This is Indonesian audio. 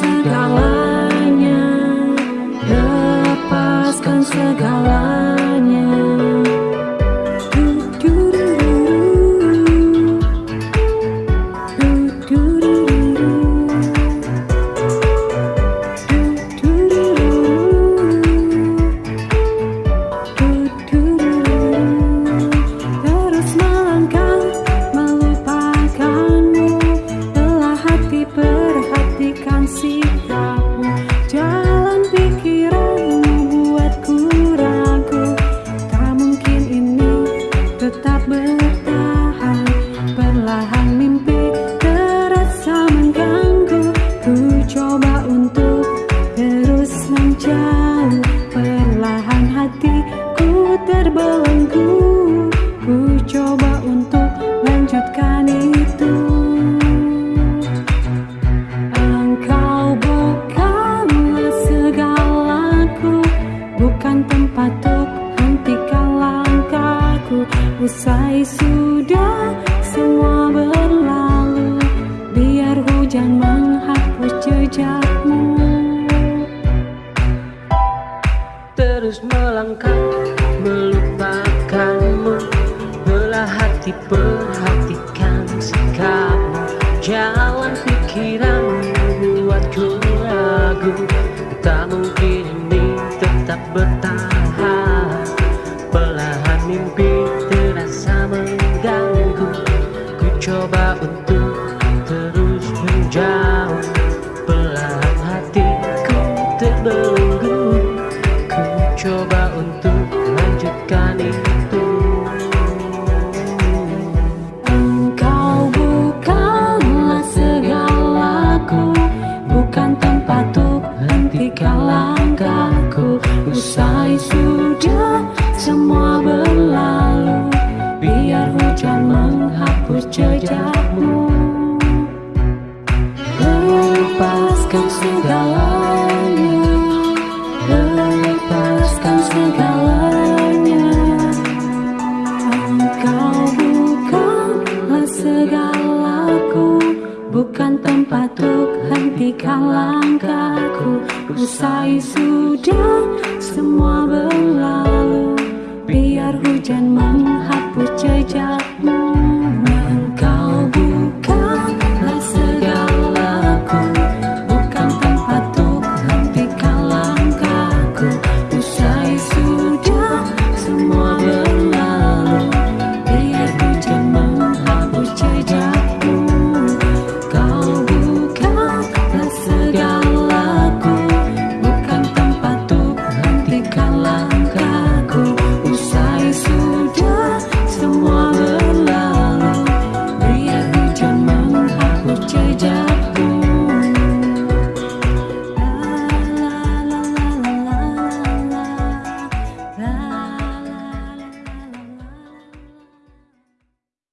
segalanya Lepaskan segalanya. Terus terbelenggu Ku coba untuk lanjutkan itu. Engkau bukanlah segalaku Bukan tempat untuk hentikan langkahku. Usai sudah semua berlalu Biar hujan menghapus jejakmu. Terus melangkah Perhatikan sikapmu Jalan pikiranmu buatku ragu Tak mungkin ini tetap bertahan. Belahan mimpi terasa mengganggu. Ku coba untuk terus menjauh. Belahan hatiku terbelenggu Ku coba untuk lanjutkan itu Untuk hentikan langkahku. Usai sudah semua berlalu Biar hujan menghapus jejakmu. Lepaskan segalanya Bukan tempat untuk hentikan langkahku Usai sudah semua berlalu Biar hujan menghapus jejakmu